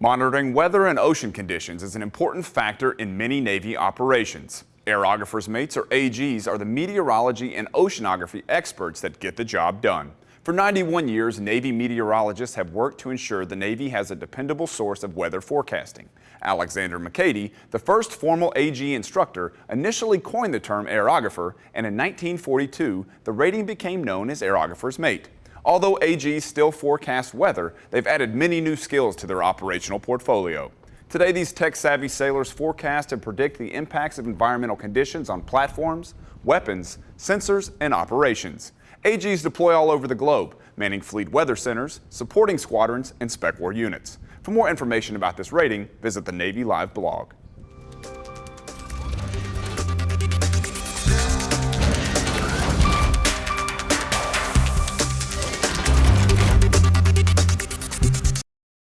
Monitoring weather and ocean conditions is an important factor in many Navy operations. Aerographers mates or AGs are the meteorology and oceanography experts that get the job done. For 91 years, Navy meteorologists have worked to ensure the Navy has a dependable source of weather forecasting. Alexander McAdie, the first formal AG instructor, initially coined the term aerographer, and in 1942, the rating became known as aerographer's mate. Although AGs still forecast weather, they've added many new skills to their operational portfolio. Today, these tech-savvy sailors forecast and predict the impacts of environmental conditions on platforms, weapons, sensors, and operations. AGs deploy all over the globe, manning fleet weather centers, supporting squadrons, and spec war units. For more information about this rating, visit the Navy Live blog.